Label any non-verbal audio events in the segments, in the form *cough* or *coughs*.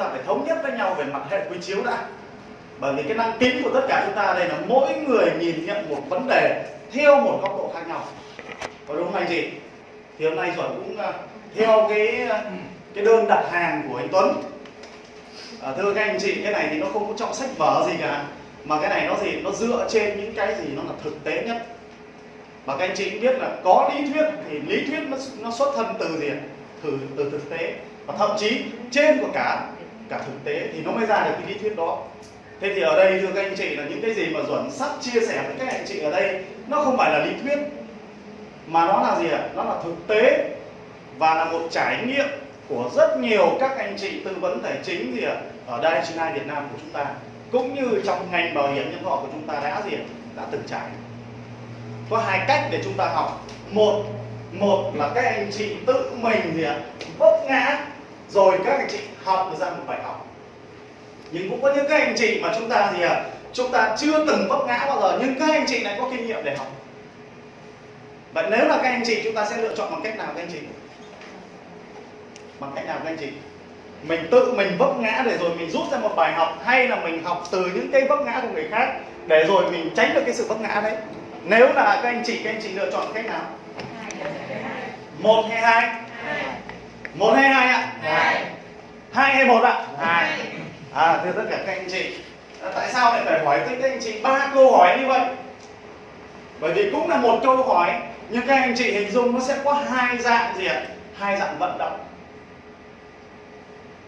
ta phải thống nhất với nhau về mặt hệ quy chiếu đã. Bởi vì cái năng kính của tất cả chúng ta đây là mỗi người nhìn nhận một vấn đề theo một góc độ khác nhau. Có đúng không anh chị? Thì hôm nay chuẩn cũng ờ, theo cái ờ, cái đơn đặt hàng của anh Tuấn. À, thưa các anh chị cái này thì nó không có trọng sách vở gì cả mà cái này nó gì? Nó dựa trên những cái gì nó là thực tế nhất. Và các anh chị cũng biết là có lý thuyết thì lý thuyết nó, nó xuất thân từ gì từ từ thực tế. Và thậm chí trên của cả cả thực tế thì nó mới ra được cái lý thuyết đó. Thế thì ở đây, thưa các anh chị, là những cái gì mà duẩn sắp chia sẻ với các anh chị ở đây, nó không phải là lý thuyết, mà nó là gì ạ? Nó là thực tế và là một trải nghiệm của rất nhiều các anh chị tư vấn tài chính gì ạ, ở đây China Việt Nam của chúng ta, cũng như trong ngành bảo hiểm nhân thọ của chúng ta đã gì ạ? đã từng trải. Có hai cách để chúng ta học. Một một là các anh chị tự mình gì ạ, vấp ngã rồi các anh chị học được ra một bài học. Nhưng cũng có những các anh chị mà chúng ta gì ạ chúng ta chưa từng vấp ngã bao giờ nhưng các anh chị lại có kinh nghiệm để học. Vậy nếu là các anh chị chúng ta sẽ lựa chọn bằng cách nào các anh chị? Bằng cách nào các anh chị? Mình tự mình vấp ngã để rồi mình rút ra một bài học hay là mình học từ những cái vấp ngã của người khác để rồi mình tránh được cái sự vấp ngã đấy? Nếu là các anh chị các anh chị lựa chọn cách nào? Một hay hai. Một hay hai hai hay một ạ. Hai. À thưa tất cả các anh chị. À, tại sao lại phải hỏi tới các anh chị ba câu hỏi như vậy? Bởi vì cũng là một câu hỏi nhưng các anh chị hình dung nó sẽ có hai dạng gì ạ? Hai dạng vận động.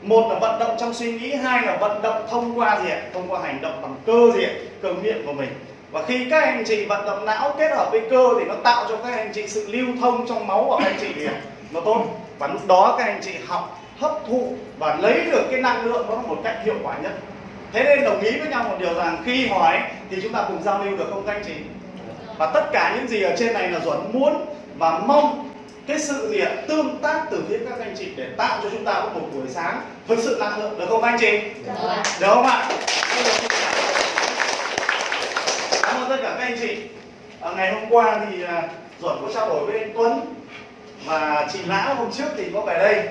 Một là vận động trong suy nghĩ hai là vận động thông qua gì ạ? Thông qua hành động bằng cơ gì ạ? Cơ miệng của mình. Và khi các anh chị vận động não kết hợp với cơ thì nó tạo cho các anh chị sự lưu thông trong máu của các anh chị nó tốt. Và lúc đó các anh chị học hấp thụ và lấy được cái năng lượng đó một cách hiệu quả nhất. Thế nên đồng ý với nhau một điều rằng khi hỏi thì chúng ta cùng giao lưu được không các anh chị? Và tất cả những gì ở trên này là duẩn muốn và mong cái sự gì ạ tương tác từ phía các anh chị để tạo cho chúng ta có một buổi sáng thực sự năng lượng được không anh chị? Được không ạ? Cảm ơn tất cả các anh chị. À, ngày hôm qua thì à, duẩn có trao đổi với anh tuấn và chị Lã hôm trước thì có về đây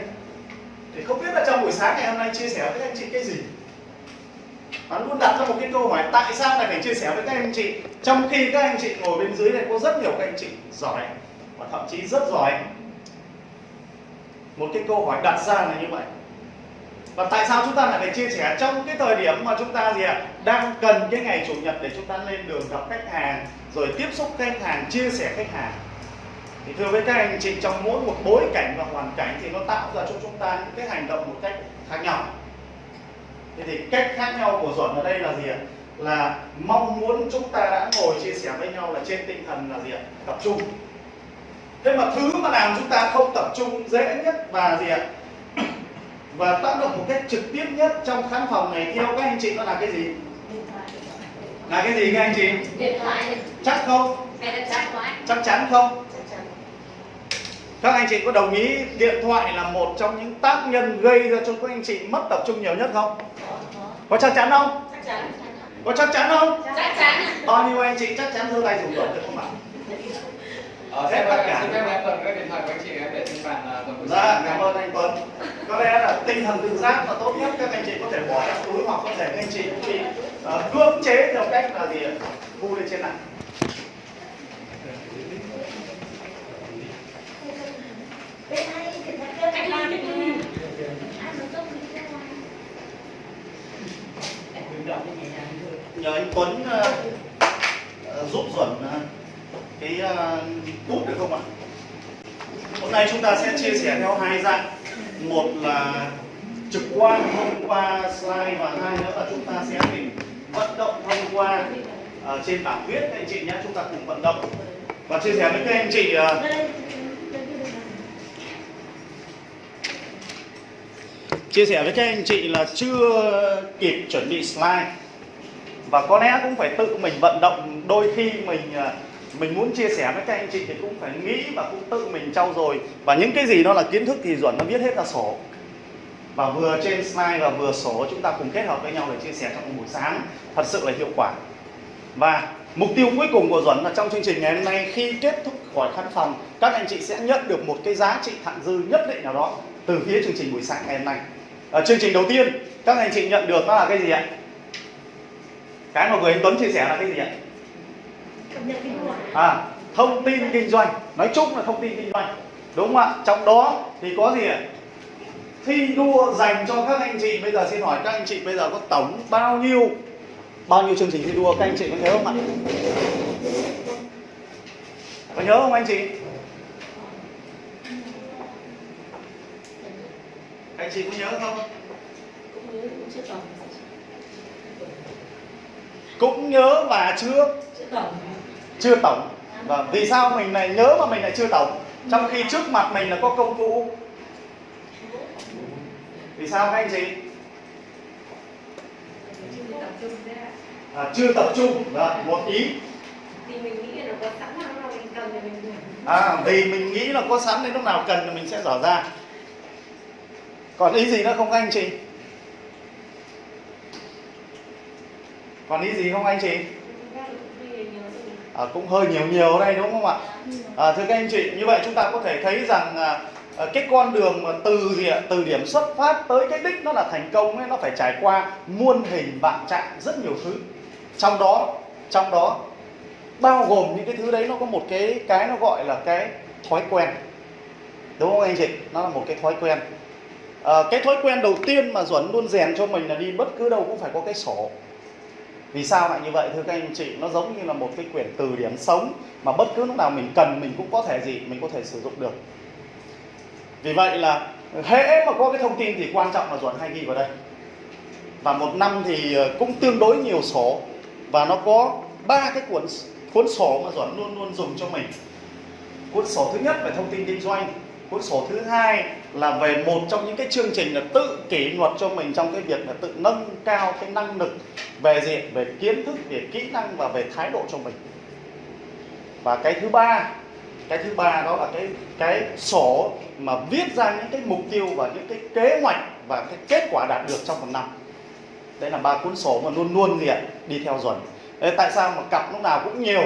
thì không biết là trong buổi sáng ngày hôm nay chia sẻ với các anh chị cái gì? Bạn luôn đặt ra một cái câu hỏi, tại sao lại phải chia sẻ với các anh chị? Trong khi các anh chị ngồi bên dưới này, có rất nhiều các anh chị giỏi, và thậm chí rất giỏi. Một cái câu hỏi đặt ra là như vậy. Và tại sao chúng ta lại phải chia sẻ trong cái thời điểm mà chúng ta gì ạ? Đang cần cái ngày chủ nhật để chúng ta lên đường gặp khách hàng, rồi tiếp xúc khách hàng, chia sẻ khách hàng? Thì thưa với các anh chị trong mỗi một bối cảnh và hoàn cảnh thì nó tạo ra cho chúng ta những cái hành động một cách khác nhau. Thế thì cách khác nhau của duẩn ở đây là gì ạ? Là mong muốn chúng ta đã ngồi chia sẻ với nhau là trên tinh thần là gì ạ? Tập trung. Thế mà thứ mà làm chúng ta không tập trung dễ nhất và gì ạ? *coughs* Và tác động một cách trực tiếp nhất trong khán phòng này theo các anh chị nó là cái gì? Là cái gì các anh chị? Điện thoại. Chắc không? Chắc chắn không các anh chị có đồng ý điện thoại là một trong những tác nhân gây ra cho các anh chị mất tập trung nhiều nhất không có chắc chắn không chắc chắn có chắc chắn không chắc chắn bao nhiêu anh chị chắc chắn giơ tay dùng được không ạ Ờ, Hết xin tất cả. xin phép em tuần các điện thoại của anh chị em để trên bàn buổi Dạ, cảm ơn anh Tuấn. Có lẽ là tinh thần tự giác là tốt nhất các anh chị có thể bỏ trong túi hoặc có thể các anh chị cũng bị uh, cưỡng chế theo cách là gì? Thu lên trên này. Nhờ anh Tuấn uh, uh, giúp Duẩn uh, cái uh, bút được không ạ? Hôm nay chúng ta sẽ chia sẻ theo hai dạng. Một là trực quan thông qua slide và hai nữa là chúng ta sẽ mình vận động thông qua uh, trên bảng viết các anh chị nhé. Chúng ta cùng vận động và chia sẻ với các anh chị uh, chia sẻ với các anh chị là chưa kịp chuẩn bị slide. Và có lẽ cũng phải tự mình vận động, đôi khi mình à, mình muốn chia sẻ với các anh chị thì cũng phải nghĩ và cũng tự mình trau dồi. Và những cái gì đó là kiến thức thì duẩn nó viết hết ra sổ. Và vừa trên slide và vừa sổ chúng ta cùng kết hợp với nhau để chia sẻ trong buổi sáng. Thật sự là hiệu quả. Và mục tiêu cuối cùng của duẩn là trong chương trình ngày hôm nay, khi kết thúc khỏi khán phòng, các anh chị sẽ nhận được một cái giá trị thặng dư nhất định nào đó từ phía chương trình buổi sáng ngày hôm nay ở chương trình đầu tiên các anh chị nhận được nó là cái gì ạ? Cái mà vừa anh Tuấn chia sẻ là cái gì ạ? À thông tin kinh doanh. Nói chung là thông tin kinh doanh. Đúng không ạ? Trong đó thì có gì ạ? Thi đua dành cho các anh chị. Bây giờ xin hỏi các anh chị bây giờ có tổng bao nhiêu bao nhiêu chương trình thi đua? Các anh chị có nhớ không ạ? Có nhớ không anh chị anh chị có nhớ không? Cũng nhớ cũng chưa tổng cũng nhớ và chưa? Chưa tổng chưa tổng và vì sao mình lại nhớ mà mình lại chưa tổng trong khi trước mặt mình là có công cụ. Vì sao các anh chị? À, chưa tập trung. Vâng, một ý. Thì mình nghĩ là có sẵn nào nào mình cần thì mình dùng. À, vì mình nghĩ là có sẵn đến lúc nào cần thì mình sẽ dở ra còn ý gì nữa không các anh chị? Còn ý gì không anh chị? Cũng à, cũng hơi nhiều nhiều đây đúng không ạ? À, thưa các anh chị như vậy chúng ta có thể thấy rằng à, à, cái con đường mà từ gì ạ? Từ điểm xuất phát tới cái đích nó là thành công ấy nó phải trải qua muôn hình vạn trạng rất nhiều thứ. Trong đó trong đó bao gồm những cái thứ đấy nó có một cái cái nó gọi là cái thói quen. Đúng không anh chị? Nó là một cái thói quen à, cái thói quen đầu tiên mà duẩn luôn rèn cho mình là đi bất cứ đâu cũng phải có cái sổ. Vì sao lại như vậy thưa các anh chị? Nó giống như là một cái quyển từ điển sống mà bất cứ lúc nào mình cần mình cũng có thể gì mình có thể sử dụng được. Vì vậy là hễ mà có cái thông tin thì quan trọng là duẩn hay ghi vào đây. Và một năm thì ờ, cũng tương đối nhiều sổ. Và nó có ba cái cuốn cuốn sổ mà duẩn luôn luôn dùng cho mình. Cuốn sổ thứ nhất về thông tin kinh doanh cuốn sổ thứ hai là về một trong những cái chương trình là tự kỷ luật cho mình trong cái việc là tự nâng cao cái năng lực về diện về kiến thức về kỹ năng và về thái độ cho mình. Và cái thứ ba cái thứ ba đó là cái cái sổ mà viết ra những cái mục tiêu và những cái kế hoạch và cái kết quả đạt được trong một năm. Đấy là ba cuốn sổ mà luôn luôn gì ạ đi theo dần. Đấy, tại sao mà cặp lúc nào cũng nhiều?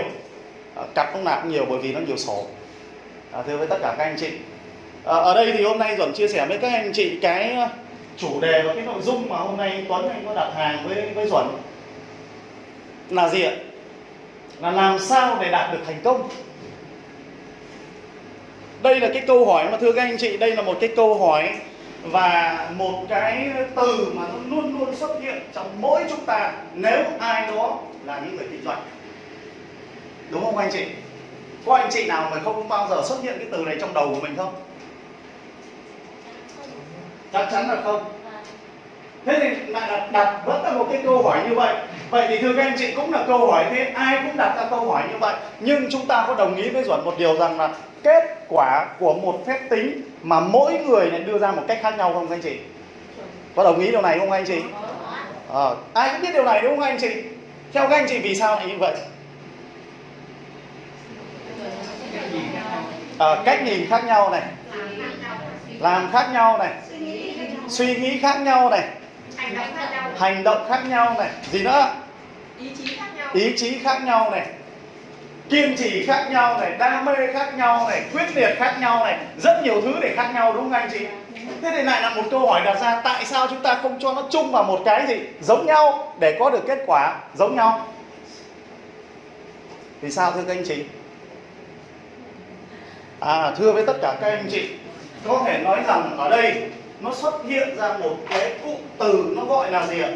À, cặp lúc nào cũng nhiều bởi vì nó nhiều sổ. À, thưa với tất cả các anh chị Ờ, ở đây thì hôm nay duẩn chia sẻ với các anh chị cái ờ, chủ đề và cái nội dung mà hôm nay Tuấn anh có đặt hàng với với duẩn. Là gì ạ? Là làm sao để đạt được thành công? Đây là cái câu hỏi mà thưa các anh chị, đây là một cái câu hỏi và một cái từ mà nó luôn luôn xuất hiện trong mỗi chúng ta nếu ai đó là những người kinh doanh. Đúng không anh chị? Có anh chị nào mà không bao giờ xuất hiện cái từ này trong đầu của mình không? Chắc chắn là không. Thế thì lại đặt đặt vẫn là một cái câu hỏi như vậy. Vậy thì thưa các anh chị cũng là câu hỏi thế ai cũng đặt ra câu hỏi như vậy. Nhưng chúng ta có đồng ý với duẩn một điều rằng là kết quả của một phép tính mà mỗi người lại đưa ra một cách khác nhau không các anh chị? Có đồng ý điều này không anh chị? À, ai cũng biết điều này đúng không anh chị? Theo các anh chị vì sao lại như vậy? À, cách nhìn khác nhau này làm khác nhau này. Suy nghĩ khác nhau. Này. Hành động khác nhau này. Gì nữa? Ý chí khác nhau. Ý chí khác nhau này. Kiên trì khác nhau này. Đam mê khác nhau này. Quyết liệt khác nhau này. Rất nhiều thứ để khác nhau đúng không anh chị? Thế thì lại là một câu hỏi đặt ra tại sao chúng ta không cho nó chung vào một cái gì giống nhau để có được kết quả giống nhau? Vì sao thưa các anh chị? À thưa với tất cả các anh chị có thể nói rằng ở đây nó xuất hiện ra một cái cụm từ nó gọi là gì ạ?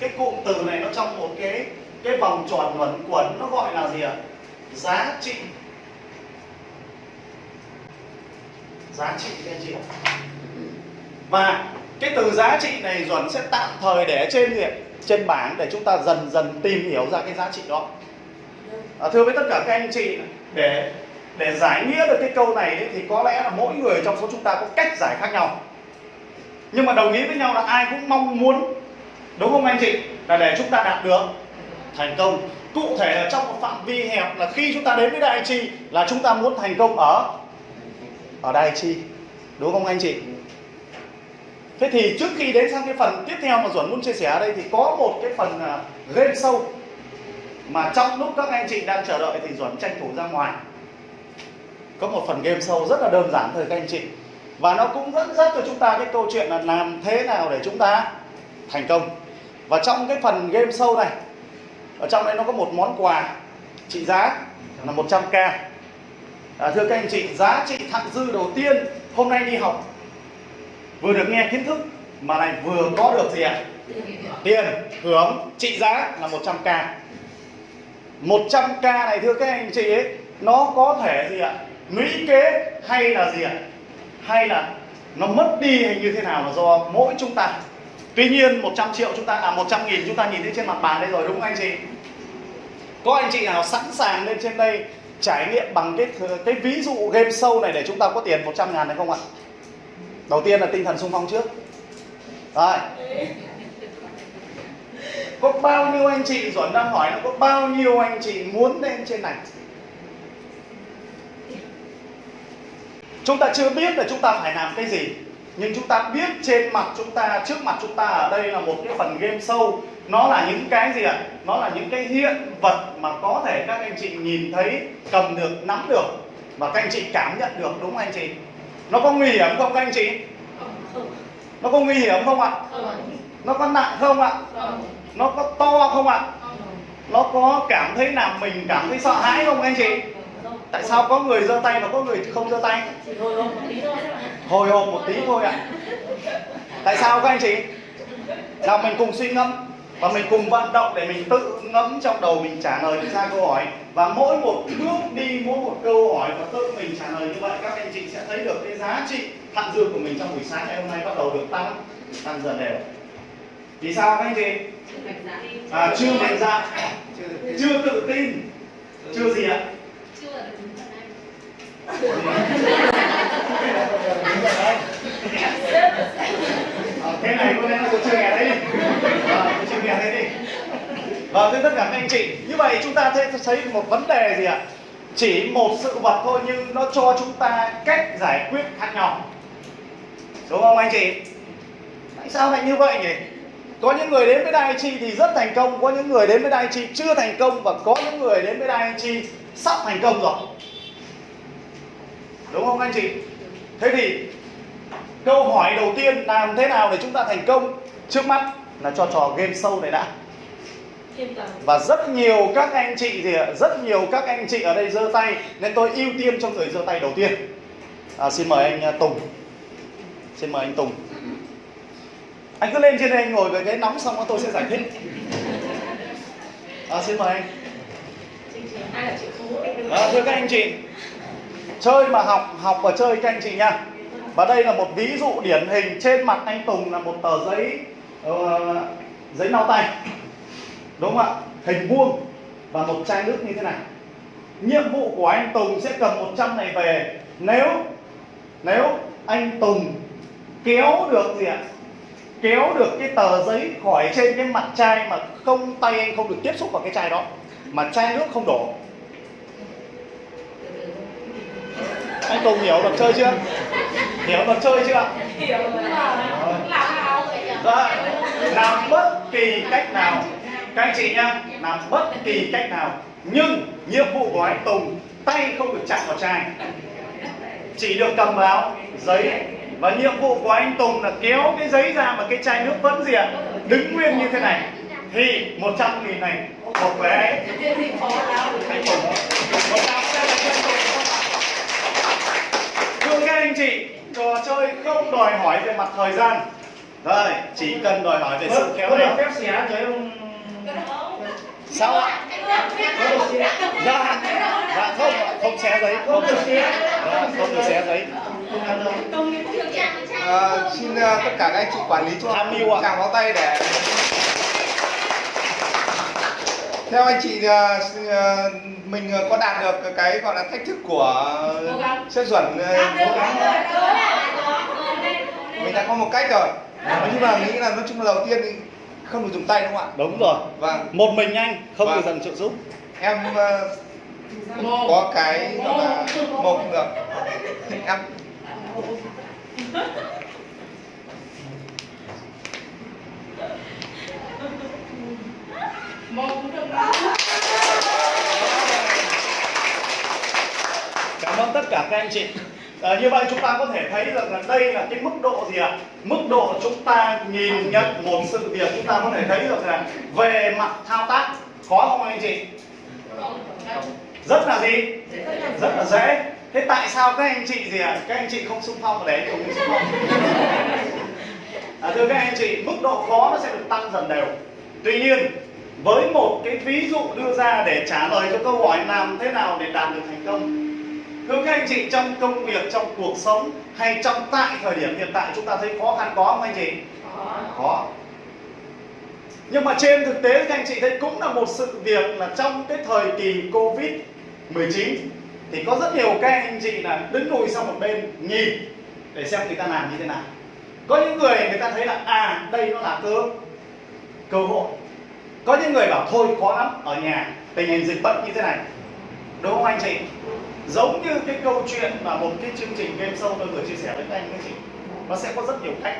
Cái cụm từ này nó trong một cái cái vòng tròn luẩn quẩn nó gọi là gì ạ? Giá trị. Giá trị các anh chị ạ. Và cái từ giá trị này duẩn sẽ tạm thời để trên gì trên bảng để chúng ta dần dần tìm hiểu ra cái giá trị đó. À, thưa với tất cả các anh chị để để giải nghĩa được cái câu này ấy, thì có lẽ là mỗi người trong số chúng ta có cách giải khác nhau. Nhưng mà đồng ý với nhau là ai cũng mong muốn đúng không anh chị? Là để chúng ta đạt được. Thành công. Cụ thể là trong một phạm vi hẹp là khi chúng ta đến với đại chi là chúng ta muốn thành công ở ở đại chi. Đúng không anh chị? Thế thì trước khi đến sang cái phần tiếp theo mà duẩn muốn chia sẻ ở đây thì có một cái phần à, game sâu mà trong lúc các anh chị đang chờ đợi thì duẩn tranh thủ ra ngoài có một phần game sâu rất là đơn giản thôi các anh chị. Và nó cũng dẫn dắt cho chúng ta cái câu chuyện là làm thế nào để chúng ta thành công. Và trong cái phần game show này ở trong đây nó có một món quà trị giá là 100k à, thưa các anh chị giá trị thặng dư đầu tiên hôm nay đi học vừa được nghe kiến thức mà này vừa có được gì ạ? Tiền hưởng trị giá là 100k 100k này thưa các anh chị ấy nó có thể gì ạ? Lũy kế hay là gì ạ? Hay là nó mất đi hay như thế nào là do mỗi chúng ta? Tuy nhiên 100 triệu chúng ta à 100 nghìn chúng ta nhìn thấy trên mặt bàn đây rồi, đúng không anh chị? Có anh chị nào sẵn sàng lên trên đây trải nghiệm bằng cái cái ví dụ game show này để chúng ta có tiền 100 ngàn này không ạ? Đầu tiên là tinh thần sung phong trước. Rồi. Có bao nhiêu anh chị Duẩn đang hỏi là có bao nhiêu anh chị muốn lên trên này? Chúng ta chưa biết là chúng ta phải làm cái gì, nhưng chúng ta biết trên mặt chúng ta, trước mặt chúng ta ở đây là một cái phần game show. Nó là những cái gì ạ? Nó là những cái hiện vật mà có thể các anh chị nhìn thấy, cầm được, nắm được và các anh chị cảm nhận được, đúng không anh chị? Nó có nguy hiểm không các anh chị? Nó có nguy hiểm không ạ? Nó có nặng không ạ? Nó có to không ạ? Nó có cảm thấy làm mình cảm thấy sợ hãi không anh chị? Tại sao có người giơ tay và có người không giơ tay? Hồi hộp một tí thôi hồi hộp một tí thôi ạ. Tại sao các anh chị? Nào mình cùng suy ngẫm và mình cùng vận động để mình tự ngẫm trong đầu mình trả lời ra câu hỏi. Và mỗi một bước đi mỗi một câu hỏi và tự mình trả lời như vậy các anh chị sẽ thấy được cái giá trị thặng dư của mình trong buổi sáng ngày hôm nay bắt đầu được tăng tăng dần đều. Vì sao các anh chị? À, chưa mạnh dạn chưa tự tin. Chưa gì ạ Chưa là đúng phần Ờ, thế này có lẽ là chơi ờ, chưa nghe đấy. Đi Ờ, tôi nghe đấy đi. Và thưa tất cả các anh chị như vậy chúng ta sẽ thấy một vấn đề gì ạ? Chỉ một sự vật thôi nhưng nó cho chúng ta cách giải quyết khác nhau. Đúng không anh chị? Tại sao lại như vậy nhỉ? Có những người đến với Dai Chi thì rất thành công có những người đến với Dai Chi chưa thành công và có những người đến với Dai Chi sắp thành công rồi đúng không anh chị? Thế thì câu hỏi đầu tiên làm thế nào để chúng ta thành công? Trước mắt là cho trò game show này đã. Và rất nhiều các anh chị thì rất nhiều các anh chị ở đây giơ tay nên tôi ưu tiên cho người giơ tay đầu tiên. À, xin mời anh à, Tùng. Xin mời anh Tùng. Anh cứ lên trên đây anh ngồi với cái nóng xong tôi sẽ giải thích. À, xin mời anh. À, thưa các anh chị chơi mà học học và chơi các anh chị nha. Và đây là một ví dụ điển hình trên mặt anh Tùng là một tờ giấy uh, giấy lau tay. Đúng không ạ? Hình vuông và một chai nước như thế này. Nhiệm vụ của anh Tùng sẽ cầm 100 này về. Nếu nếu anh Tùng kéo được gì ạ? Kéo được cái tờ giấy khỏi trên cái mặt chai mà không tay anh không được tiếp xúc vào cái chai đó mà chai nước không đổ anh Tùng hiểu luật chơi chưa? Hiểu luật chơi chưa? Hiểu rồi. Làm? Dạ, làm bất kỳ cách nào. Các anh chị nhá làm bất kỳ cách nào. Nhưng nhiệm vụ của anh Tùng tay không được chạm vào chai. Chỉ được cầm vào giấy. Và nhiệm vụ của anh Tùng là kéo cái giấy ra mà cái chai nước vẫn gì ạ? Đứng nguyên như thế này. Thì 100 nghìn này một lắm anh Tùng một sẽ là thưa các anh chị trò chơi không đòi hỏi về mặt thời gian. Rồi chỉ cần đòi hỏi về sự khéo Có léo được phép xé cho ông sao ạ? Dạ dạ không không xé giấy không không được xé. Dạ, không được xé giấy. À, xin uh, tất cả các anh chị quản lý cho Tham mưu ạ. tràng pháo tay để theo anh chị s- uh, mình uh, có đạt được cái gọi là thách thức của cố gắng. mình đã có một cách rồi. Nói chung là nghĩ là nói chung là đầu tiên thì không được dùng tay đúng không ạ? Đúng rồi. Vâng. Một mình anh không Vâng. được dần trợ giúp. Em uh, có cái gọi là một được *laughs* em cảm ơn tất cả các anh chị À, như vậy chúng ta có thể thấy rằng là đây là cái mức độ gì ạ? Mức độ chúng ta nhìn nhận một sự việc chúng ta có thể thấy được là về mặt thao tác khó không anh chị? Rất là gì? Rất là dễ. Thế tại sao các anh chị gì ạ? Các anh chị không xung phong ở đấy không xung phong? À, thưa các anh chị, mức độ khó nó sẽ được tăng dần đều. Tuy nhiên, với một cái ví dụ đưa ra để trả lời cho câu hỏi làm thế nào để đạt được thành công Thưa các anh chị, trong công việc, trong cuộc sống hay trong tại thời điểm hiện tại chúng ta thấy khó khăn có không anh chị? Khó. Nhưng mà trên thực tế các anh chị thấy cũng là một sự việc là trong cái thời kỳ Covid-19 thì có rất nhiều các anh chị là đứng lùi sang một bên nhìn để xem người ta làm như thế nào. Có những người người ta thấy là à đây nó là cơ cơ hội. Có những người bảo thôi khó lắm ở nhà tình hình dịch bệnh như thế này. Đúng không anh chị? giống như cái câu chuyện mà một cái chương trình game show tôi vừa chia sẻ với các anh các chị nó sẽ có rất nhiều cách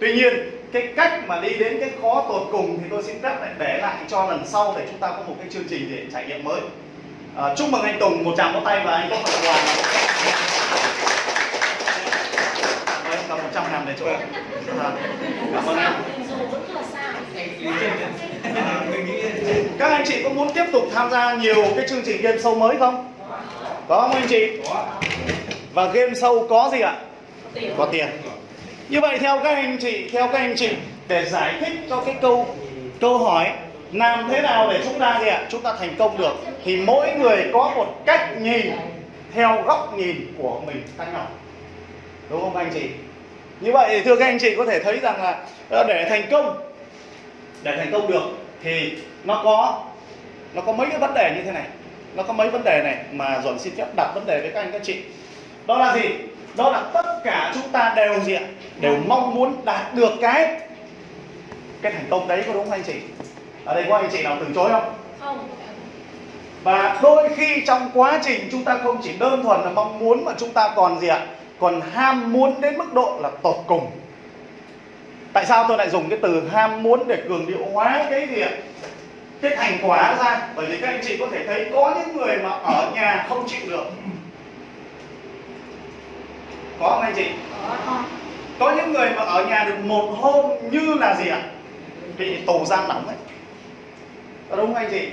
tuy nhiên cái cách mà đi đến cái khó tột cùng thì tôi xin phép lại để lại cho lần sau để chúng ta có một cái chương trình để trải nghiệm mới à, chúc mừng anh Tùng một tràng vỗ tay và anh có phần quà một trăm ngàn để chỗ. À, *laughs* cảm ơn anh các anh chị có muốn tiếp tục tham gia nhiều cái chương trình game show mới không? Có không anh chị? Và game show có gì ạ? Có tiền. Như vậy theo các anh chị theo các anh chị để giải thích cho cái câu câu hỏi làm thế nào để chúng ta gì ạ? Chúng ta thành công được thì mỗi người có một cách nhìn theo góc nhìn của mình khác nhau. Đúng không anh chị như vậy thưa các anh chị có thể thấy rằng là ờ, để thành công để thành công được thì nó có nó có mấy cái vấn đề như thế này. Nó có mấy vấn đề này mà dồn xin phép đặt vấn đề với các anh các chị. Đó là gì? Đó là tất cả chúng ta đều gì ạ? Đều mong muốn đạt được cái cái thành công đấy có đúng không anh chị? Ở đây có anh chị nào từ chối không? Không. Và đôi khi trong quá trình chúng ta không chỉ đơn thuần là mong muốn mà chúng ta còn gì ạ còn ham muốn đến mức độ là tột cùng. Tại sao tôi lại dùng cái từ ham muốn để cường điệu hóa cái ạ cái thành quả ra? Bởi vì các anh chị có thể thấy có những người mà ở nhà không chịu được. Có không anh chị? Có. Những người mà ở nhà được một hôm như là gì ạ? Bị tù giam nóng ấy. Đúng không anh chị?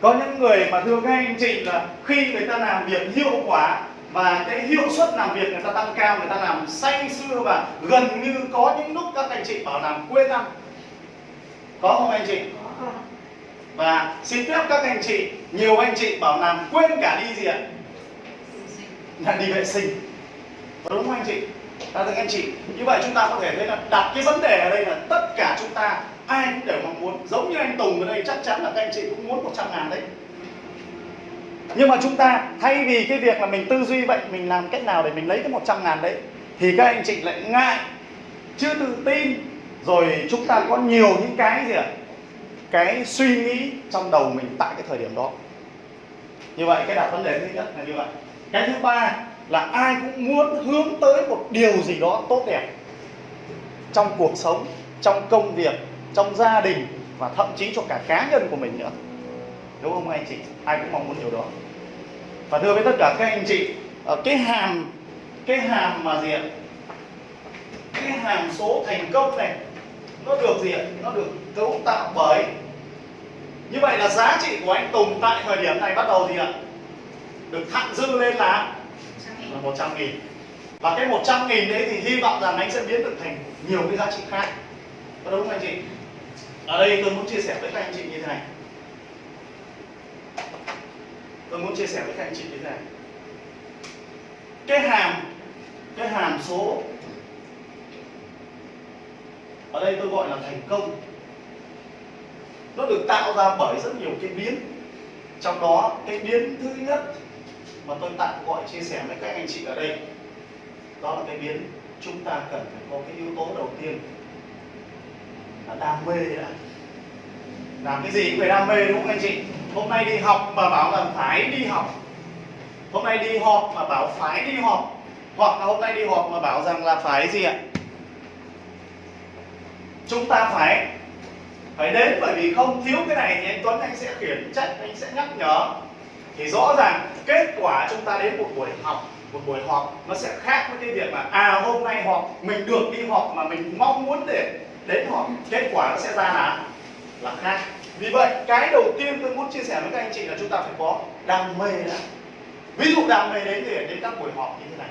Có những người mà thưa các anh chị là khi người ta làm việc hiệu quả và cái hiệu suất làm việc người ta tăng cao người ta làm say sưa và gần như có những lúc các anh chị bảo làm quên ăn. Có không anh chị? Và xin phép các anh chị nhiều anh chị bảo làm quên cả đi gì ạ? Là đi vệ sinh. Có đúng không anh chị? Là các anh chị như vậy chúng ta có thể thấy là đặt cái vấn đề ở đây là tất cả chúng ta ai cũng đều mong muốn. Giống như anh Tùng ở đây chắc chắn là các anh chị cũng muốn 100 ngàn đấy nhưng mà chúng ta, thay vì cái việc là mình tư duy vậy, mình làm cách nào để mình lấy cái 100 ngàn đấy, thì các anh chị lại ngại chưa tự tin. Rồi chúng ta có nhiều những cái gì ạ? Cái suy nghĩ trong đầu mình tại cái thời điểm đó. Như vậy, cái đặt vấn đề thứ nhất là như vậy. Cái thứ ba là ai cũng muốn hướng tới một điều gì đó tốt đẹp trong cuộc sống, trong công việc, trong gia đình và thậm chí cho cả cá nhân của mình nữa đúng không anh chị? Ai cũng mong muốn điều đó. Và thưa với tất cả các anh chị ờ, cái hàm cái hàm mà gì ạ? Cái hàm số thành công này nó được gì ạ? Nó được cấu tạo bởi như vậy là giá trị của anh Tùng tại thời điểm này bắt đầu gì ạ? Được thặng dư lên là là 100 nghìn. Và cái 100 nghìn đấy thì hy vọng rằng anh sẽ biến được thành nhiều cái giá trị khác. Có đúng không anh chị? Ở đây tôi muốn chia sẻ với các anh chị như thế này tôi muốn chia sẻ với các anh chị như thế này. Cái hàm cái hàm số ở đây tôi gọi là thành công. Nó được tạo ra bởi rất nhiều cái biến. Trong đó, cái biến thứ nhất mà tôi tạm gọi chia sẻ với các anh chị ở đây, đó là cái biến chúng ta cần phải có cái yếu tố đầu tiên là đam mê đã làm cái gì cũng phải đam mê, đúng không anh chị? Hôm nay đi học mà bảo là phải đi học. Hôm nay đi họp mà bảo phải đi họp. Hoặc là hôm nay đi họp mà bảo rằng là phải gì ạ? Chúng ta phải phải đến bởi vì không thiếu cái này thì anh Tuấn anh sẽ khiển trách, anh sẽ nhắc nhở. Thì rõ ràng kết quả chúng ta đến một buổi học, một buổi họp nó sẽ khác với cái việc mà à hôm nay họp, mình được đi họp mà mình mong muốn để đến họp, kết quả nó sẽ ra là là khác. Vì vậy, cái đầu tiên tôi muốn chia sẻ với các anh chị là chúng ta phải có đam mê đã. Ví dụ đam mê đến thì đến các buổi họp như thế này.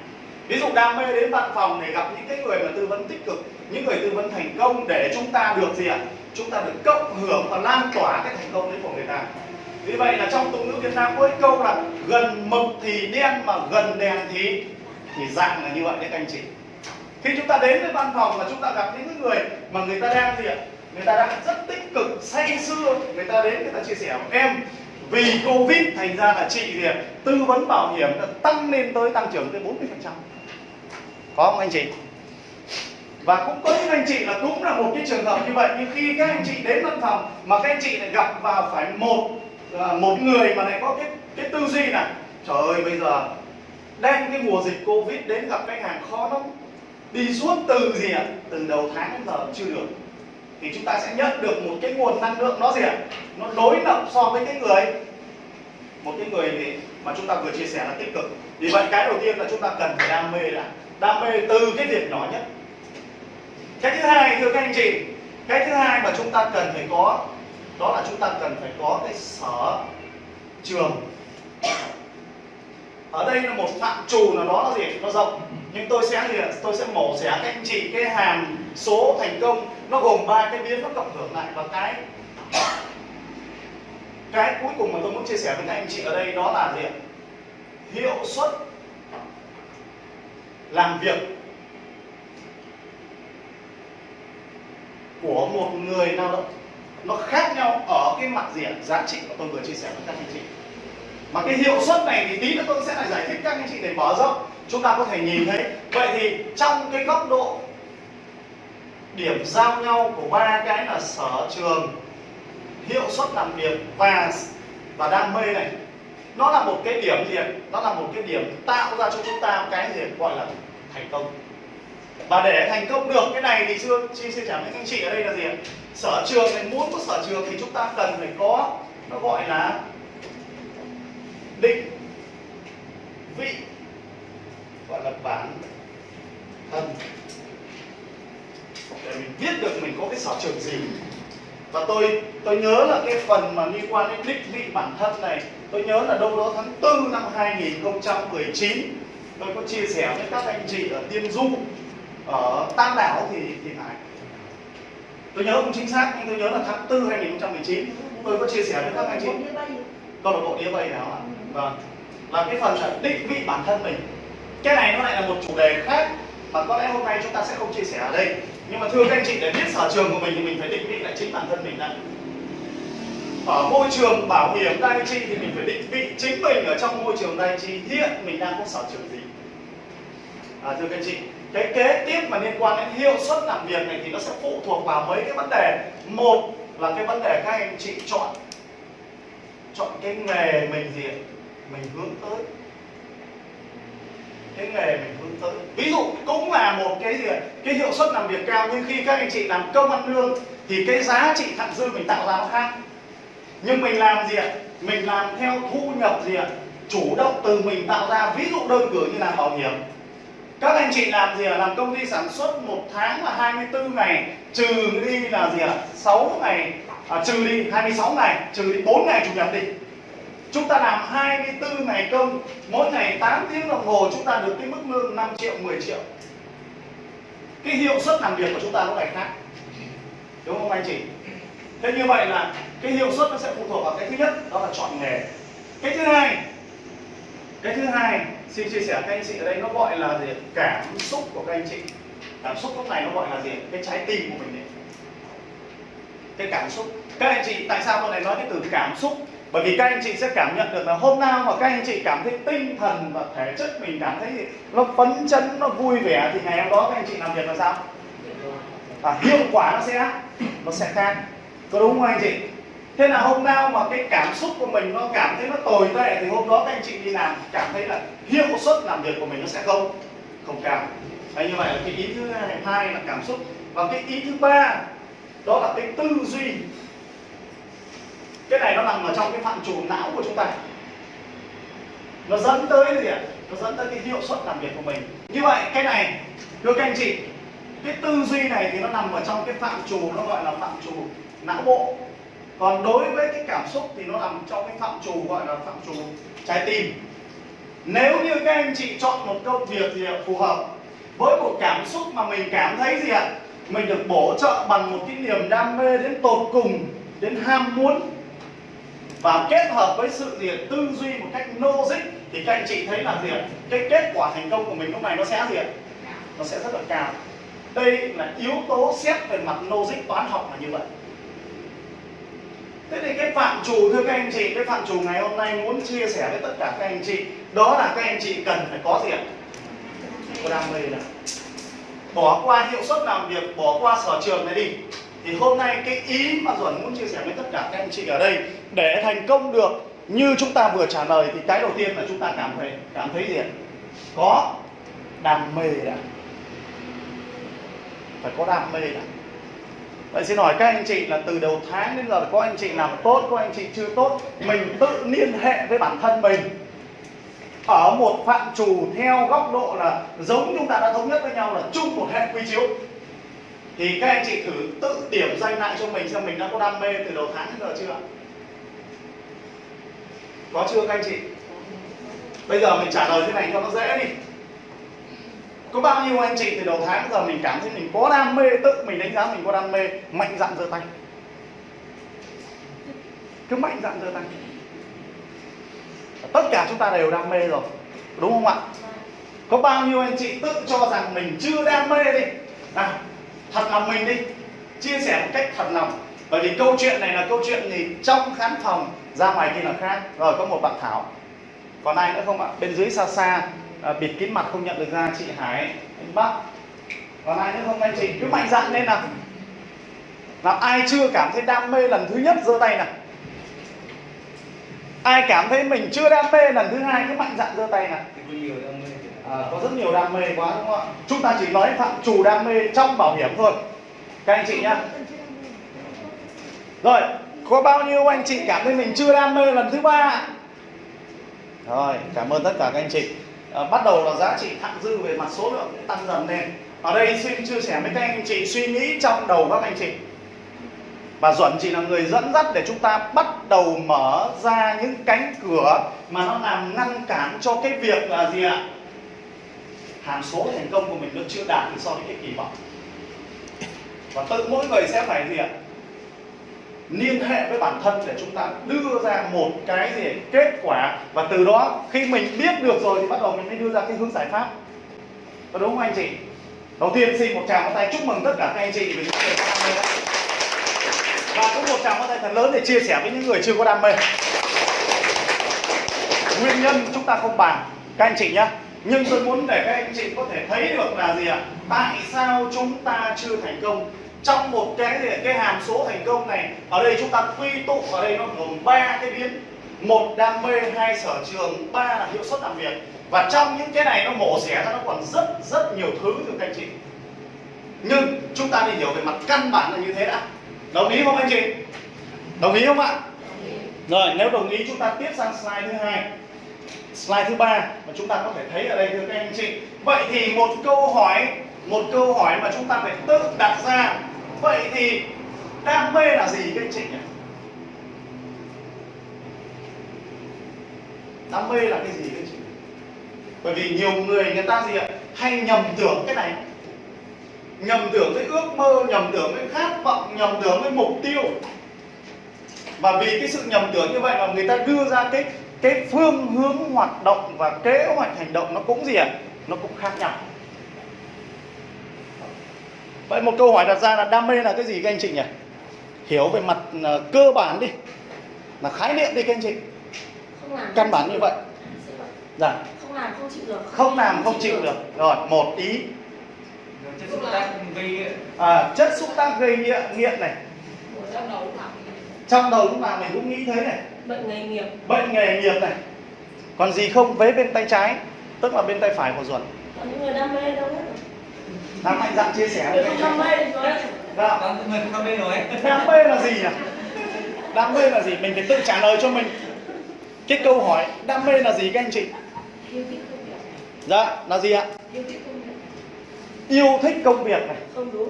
Ví dụ đam mê đến văn phòng để gặp những cái người mà tư vấn tích cực, những người tư vấn thành công để chúng ta được gì ạ? Chúng ta được cộng hưởng và lan tỏa cái thành công đấy của người ta. Vì vậy là trong tục ngữ Việt Nam có câu là gần mực thì đen mà gần đèn thì thì dạng là như vậy đấy các anh chị. Khi chúng ta đến với văn phòng mà chúng ta gặp những người mà người ta đang gì ạ? Người ta đang rất tích cực, say sưa. Người ta đến, người ta chia sẻ, em, vì covid, thành ra là chị thì tư vấn bảo hiểm đã tăng lên tới, tăng trưởng tới 40 phần trăm. Có không anh chị? Và cũng có những anh chị là cũng là một cái trường hợp như vậy. Nhưng khi các anh chị đến văn phòng mà các anh chị lại gặp vào phải một à, một người mà lại có cái cái tư duy là, trời ơi, bây giờ đang cái mùa dịch covid đến gặp khách hàng khó lắm. Đi suốt từ gì ạ? Từ đầu tháng đến giờ chưa được thì chúng ta sẽ nhận được một cái nguồn năng lượng nó gì ạ? Nó đối lập so với cái người. Một cái người thì mà chúng ta vừa chia sẻ là tích cực. Vì vậy cái đầu tiên là chúng ta cần phải đam mê đã đam mê từ cái việc nhỏ nhất. Cái thứ hai, thưa các anh chị, cái thứ hai mà chúng ta cần phải có, đó là chúng ta cần phải có cái sở trường. Ở đây là một phạm trù là đó là gì? Nó rộng nhưng tôi sẽ tôi sẽ mổ xẻ các anh chị cái hàm số thành công. Nó gồm ba cái biến nó cộng hưởng lại và cái cái cuối cùng mà tôi muốn chia sẻ với các anh chị ở đây đó là gì hiệu suất làm việc của một người lao động. Nó khác nhau ở cái mặt gì giá trị mà tôi vừa chia sẻ với các anh chị mà cái hiệu suất này thì tí nữa tôi sẽ lại giải thích các anh chị để mở rộng. Chúng ta có thể nhìn thấy. Vậy thì trong cái góc độ điểm giao nhau của ba cái là sở trường, hiệu suất làm việc và và đam mê này. Nó là một cái điểm gì ạ? nó là một cái điểm tạo ra cho chúng ta cái gì gọi là thành công. Và để thành công được cái này thì chưa chia sẻ với anh chị ở đây là gì ạ? sở trường này, muốn có sở trường thì chúng ta cần phải có, nó gọi là định vị gọi là bản thân. Để mình biết được mình có cái sở trường gì. Và tôi tôi nhớ là cái phần mà liên quan đến định vị bản thân này, tôi nhớ là đâu đó tháng 4 năm 2019 tôi có chia sẻ với các anh chị ở Tiên Du, ở Tam Đảo thì thì phải. Tôi nhớ không chính xác, nhưng tôi nhớ là tháng 4 2019 tôi có chia sẻ với các anh chị. Câu lạc bộ đĩa bay nào ạ? Vâng. Là cái phần là định vị bản thân mình. Cái này nó lại là một chủ đề khác mà có lẽ hôm nay chúng ta sẽ không chia sẻ ở đây. Nhưng mà thưa các anh chị để biết sở trường của mình thì mình phải định vị lại chính bản thân mình đã. Ở môi trường bảo hiểm đai chi thì mình phải định vị chính mình ở trong môi trường đai chi. Hiện mình đang có sở trường gì? À, thưa các anh chị cái kế tiếp mà liên quan đến hiệu suất làm việc này thì nó sẽ phụ thuộc vào mấy cái vấn đề. Một là cái vấn đề các anh chị chọn chọn cái nghề mình gì? Mình hướng tới. Cái nghề mình hướng tới. Ví dụ cũng là một cái gì cái hiệu suất làm việc cao nhưng khi các anh chị làm công ăn lương thì cái giá trị thặng dư mình tạo ra nó khác. Nhưng mình làm gì ạ? Mình làm theo thu nhập gì ạ? Chủ động từ mình tạo ra ví dụ đơn cử như là bảo hiểm. Các anh chị làm gì ạ? Làm công ty sản xuất một tháng là 24 ngày trừ đi là gì ạ? 6 ngày à, trừ đi 26 ngày trừ đi 4 ngày chủ nhật đi chúng ta làm 24 ngày công, mỗi ngày 8 tiếng đồng hồ, chúng ta được cái mức lương 5 triệu 10 triệu. Cái hiệu suất làm việc của chúng ta nó lại khác. Đúng không anh chị? Thế như vậy là cái hiệu suất nó sẽ phụ thuộc vào cái thứ nhất, đó là chọn nghề. Cái thứ hai, cái thứ hai, xin chia sẻ các anh chị ở đây, nó gọi là gì? Cảm xúc của các anh chị. Cảm xúc lúc này nó gọi là gì? Cái trái tim của mình đấy cái cảm xúc. Các anh chị, tại sao tôi lại nói cái từ cảm xúc? Bởi vì các anh chị sẽ cảm nhận được là hôm nào mà các anh chị cảm thấy tinh thần và thể chất mình cảm thấy nó phấn chấn nó vui vẻ thì ngày hôm đó các anh chị làm việc là sao? Và hiệu quả nó sẽ nó sẽ khác. Có đúng không anh chị? Thế là hôm nào mà cái cảm xúc của mình nó cảm thấy nó tồi tệ thì hôm đó các anh chị đi làm cảm thấy là hiệu suất làm việc của mình nó sẽ không không cao. Đấy, như vậy là cái ý thứ hai là cảm xúc. Và cái ý thứ ba đó là cái tư duy cái này nó nằm ở trong cái phạm trù não của chúng ta. Nó dẫn tới gì ạ? Nó dẫn tới cái hiệu suất làm việc của mình. Như vậy, cái này, thưa các anh chị, cái tư duy này thì nó nằm ở trong cái phạm trù, nó gọi là phạm trù não bộ. Còn đối với cái cảm xúc thì nó nằm trong cái phạm trù gọi là phạm trù trái tim. Nếu như các anh chị chọn một công việc gì phù hợp với một cảm xúc mà mình cảm thấy gì ạ? Mình được bổ trợ bằng một cái niềm đam mê đến tột cùng, đến ham muốn và kết hợp với sự gì tư duy một cách logic thì các anh chị thấy là gì ạ? cái kết quả thành công của mình lúc này nó sẽ gì ạ? nó sẽ rất là cao đây là yếu tố xét về mặt logic toán học là như vậy Thế thì cái phạm trù thưa các anh chị, cái phạm trù ngày hôm nay muốn chia sẻ với tất cả các anh chị Đó là các anh chị cần phải có gì ạ? Có đam mê này Bỏ qua hiệu suất làm việc, bỏ qua sở trường này đi thì hôm nay cái ý mà Duẩn muốn chia sẻ với tất cả các anh chị ở đây Để thành công được như chúng ta vừa trả lời Thì cái đầu tiên là chúng ta cảm thấy cảm thấy gì ạ? Có đam mê đã. Phải có đam mê đã. Vậy xin hỏi các anh chị là từ đầu tháng đến giờ có anh chị làm tốt, có anh chị chưa tốt? Mình tự liên hệ với bản thân mình. Ở một phạm trù theo góc độ là giống chúng ta đã thống nhất với nhau là chung một hệ quy chiếu. Thì các anh chị thử tự điểm danh lại cho mình xem mình đã có đam mê từ đầu tháng đến giờ chưa Có chưa các anh chị? Bây giờ mình trả lời thế này cho nó dễ đi. Có bao nhiêu anh chị từ đầu tháng giờ mình cảm thấy mình có đam mê, tự mình đánh giá mình có đam mê, mạnh dạn giơ tay. Cứ mạnh dạn giơ tay. Tất cả chúng ta đều đam mê rồi, đúng không ạ? Có bao nhiêu anh chị tự cho rằng mình chưa đam mê đi. Nào thật lòng mình đi. Chia sẻ một cách thật lòng. Bởi vì câu chuyện này là câu chuyện gì? Trong khán phòng ra ngoài kia là khác. Rồi có một bạn thảo. Còn ai nữa không ạ? Bên dưới xa xa à, bịt kín mặt không nhận được ra chị Hải anh Bắc. Còn ai nữa không anh chị? Cứ mạnh dạn lên nào. Nào ai chưa cảm thấy đam mê lần thứ nhất giơ tay nào. Ai cảm thấy mình chưa đam mê lần thứ hai cứ mạnh dạn giơ tay nào có à, có rất nhiều đam mê quá đúng không ạ? Chúng ta chỉ nói phạm trù đam mê trong bảo hiểm thôi. Các anh chị nhá. Rồi có bao nhiêu anh chị cảm thấy mình chưa đam mê lần thứ ba rồi cảm ơn tất cả các anh chị. À, bắt đầu là giá trị thặng dư về mặt số lượng cũng tăng dần lên. Ở đây xin chia sẻ với các anh chị suy nghĩ trong đầu các anh chị. Và Duẩn chỉ là người dẫn dắt để chúng ta bắt đầu mở ra những cánh cửa mà nó làm ngăn cản cho cái việc là gì ạ? Hàm số thành công của mình nó chưa đạt được so với cái kỳ vọng. Và tự mỗi người sẽ phải gì ạ? Liên hệ với bản thân để chúng ta đưa ra một cái gì? Kết quả. Và từ đó, khi mình biết được rồi thì bắt đầu mình mới đưa ra cái hướng giải pháp. Có đúng không anh chị? Đầu tiên, xin một tràng tay chúc mừng tất cả các anh chị vì những người có đam mê. Đó và cũng một tràng tay thật lớn để chia sẻ với những người chưa có đam mê. Nguyên nhân chúng ta không bàn. Các anh chị nhé nhưng tôi muốn để các anh chị có thể thấy được là gì ạ? Tại sao chúng ta chưa thành công? Trong một cái gì cái hàm số thành công này ở đây chúng ta quy tụ ở đây nó gồm ba cái biến. Một đam mê. Hai sở trường. Ba là hiệu suất làm việc. Và trong những cái này nó mổ xẻ ra nó còn rất rất nhiều thứ thưa các anh chị. Nhưng chúng ta đi hiểu về mặt căn bản là như thế đã. Đồng ý không anh chị? Đồng ý không ạ? Rồi nếu đồng ý chúng ta tiếp sang slide thứ hai slide thứ ba mà chúng ta có thể thấy ở đây, thưa các anh chị. Vậy thì một câu hỏi, một câu hỏi mà chúng ta phải tự đặt ra. Vậy thì đam mê là gì các anh chị nhỉ? Đam mê là cái gì các anh chị? Bởi vì nhiều người người ta gì ạ, hay nhầm tưởng cái này. Nhầm tưởng với ước mơ, nhầm tưởng với khát vọng, nhầm tưởng với mục tiêu. Và vì cái sự nhầm tưởng như vậy mà người ta đưa ra cái cái phương hướng hoạt động và kế hoạch hành động nó cũng gì ạ? Nó cũng khác nhau. Vậy một câu hỏi đặt ra là đam mê là cái gì các anh chị nhỉ? Hiểu về mặt uh, cơ bản đi. Là khái niệm đi các anh chị. Không làm căn bản như vậy. dạ. Không làm không chịu được. Không làm không chịu được. rồi một ý. Chất xúc tác gây nghiện. À, chất xúc tác gây nghiện nghiện này. Trong đầu thẳng trong đầu lúc nào mình cũng nghĩ thế này bệnh nghề nghiệp. Bệnh nghề nghiệp này. Còn gì không? Vế bên tay trái tức là bên tay phải của ruột. Còn những người đam mê đâu hết đang mạnh dạn chia sẻ. Rồi không các đam mê rồi dạ. Đang người không biết nói đam mê là gì nhỉ? Đam mê là gì? Mình phải tự trả lời cho mình. Cái câu hỏi đam mê là gì các anh chị? Yêu thích công việc. Dạ là gì ạ? Yêu thích công việc. Yêu thích công việc này. Không đúng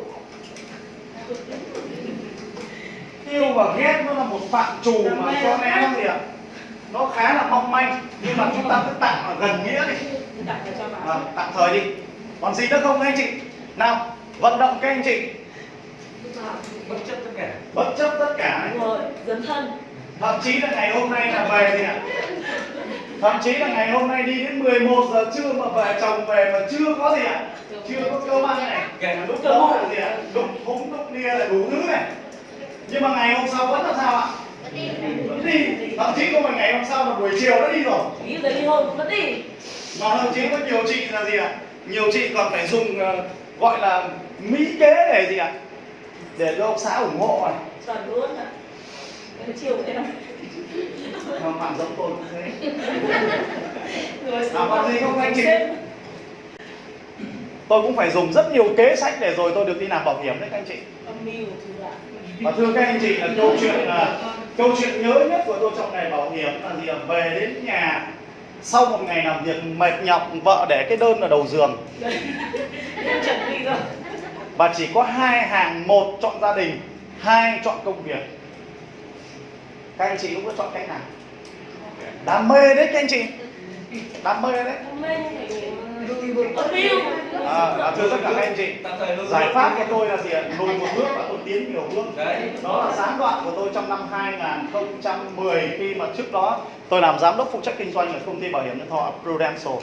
yêu và ghét nó là một phạm trù mà có lẽ nó gì ạ nó khá là mong manh nhưng mà chúng ta cứ tặng ở gần nghĩa đi. À, tạm thời đi. Còn gì nữa không anh chị? Nào vận động các anh chị. Bất chấp tất cả. Bất chấp tất cả. Rồi dấn thân. Thậm chí là ngày hôm nay là về gì ạ. Thậm chí là ngày hôm nay đi đến 11 giờ trưa mà về chồng về mà chưa có gì ạ. Chưa có cơm ăn này. Lúc đó. là gì ạ. Đục thúng đục nia là đủ thứ này nhưng mà ngày hôm sau vẫn là sao ạ? Vẫn đi thậm chí không phải ngày hôm sau là buổi chiều đã đi rồi. Nghĩ tới ly hôn vẫn đi. Mà thậm chí có nhiều chị là gì ạ? Nhiều chị còn phải dùng ờ, gọi là mỹ kế để gì ạ? Để cho ông xã ủng hộ này chuẩn luôn ạ. Chiều của em. Mà bạn giống tôi cũng thế. À, còn gì không anh chị? tôi cũng phải dùng rất nhiều kế sách để rồi tôi được đi làm bảo hiểm đấy các anh chị. Âm mưu và thưa các anh chị là câu chuyện là câu chuyện nhớ nhất của tôi trong ngày bảo hiểm là gì về đến nhà sau một ngày làm việc mệt nhọc vợ để cái đơn ở đầu giường. Và chỉ có hai hàng một chọn gia đình hai chọn công việc. Các anh chị lúc đó chọn cách nào? Đam mê đấy các anh chị đam mê đấy? À, à, thưa tất cả các anh chị. Giải pháp của tôi là gì ạ? Lùi một bước và tôi tiến nhiều bước đấy. Đó là gián đoạn của tôi trong năm 2010 khi mà trước đó tôi làm giám đốc phụ trách kinh doanh ở công ty bảo hiểm nhân thọ Prudential.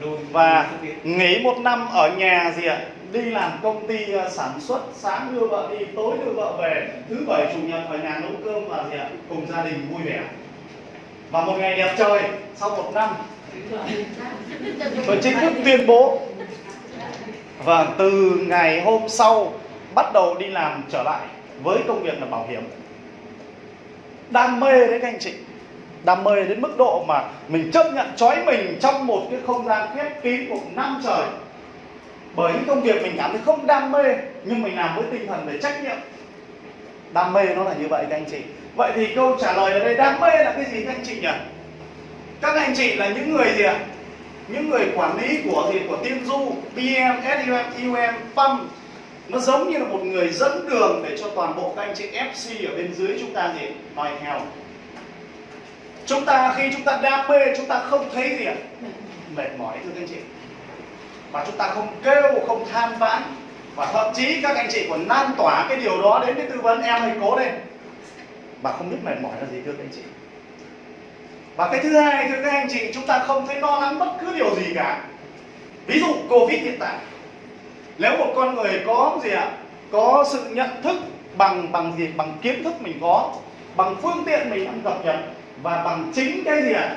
Lùi và nghỉ một năm ở nhà gì ạ? Đi làm công ty ờ, sản xuất sáng đưa vợ đi tối đưa vợ về. Thứ bảy chủ nhật ở nhà nấu cơm và gì ạ? Cùng gia đình vui vẻ và một ngày đẹp trời, sau một năm, tôi chính thức tuyên bố. Và từ ngày hôm sau, bắt đầu đi làm trở lại với công việc là bảo hiểm. Đam mê đấy các anh chị. Đam mê đến mức độ mà mình chấp nhận trói mình trong một cái không gian khép kín của năm trời. Bởi những công việc mình cảm thấy không đam mê, nhưng mình làm với tinh thần về trách nhiệm. Đam mê nó là như vậy các anh chị vậy thì câu trả lời ở đây, đam mê là cái gì, các anh chị nhỉ? Các anh chị là những người gì ạ? Những người quản lý của gì? Của tiên du bm sum um pump nó giống như là một người dẫn đường để cho toàn bộ các anh chị fc ở bên dưới chúng ta gì? Nói theo chúng ta, khi chúng ta đam mê, chúng ta không thấy gì ạ? Mệt mỏi, thưa các anh chị. Và chúng ta không kêu, không than vãn. Và thậm chí các anh chị còn lan tỏa cái điều đó đến với tư vấn em hãy cố lên và không biết mệt mỏi là gì, thưa các anh chị. Và cái thứ hai, thưa các anh chị, chúng ta không thấy lo lắng bất cứ điều gì cả. Ví dụ covid hiện tại. Nếu một con người có gì ạ? Có sự nhận thức bằng bằng gì? Bằng kiến thức mình có, bằng phương tiện mình đang cập nhật, và bằng chính cái gì ạ?